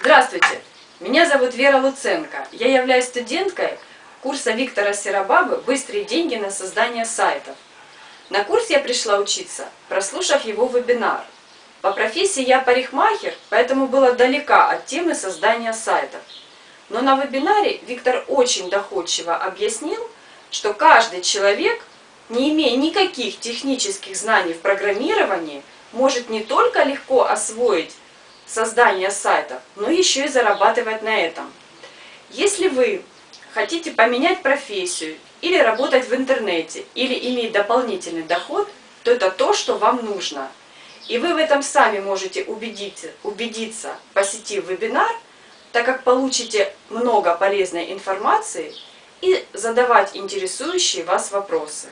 Здравствуйте! Меня зовут Вера Луценко. Я являюсь студенткой курса Виктора Серабабы «Быстрые деньги на создание сайтов». На курс я пришла учиться, прослушав его вебинар. По профессии я парикмахер, поэтому была далека от темы создания сайтов. Но на вебинаре Виктор очень доходчиво объяснил, что каждый человек, не имея никаких технических знаний в программировании, может не только легко освоить создание сайтов, но еще и зарабатывать на этом. Если вы хотите поменять профессию, или работать в интернете, или иметь дополнительный доход, то это то, что вам нужно. И вы в этом сами можете убедиться, убедиться посетив вебинар, так как получите много полезной информации и задавать интересующие вас вопросы.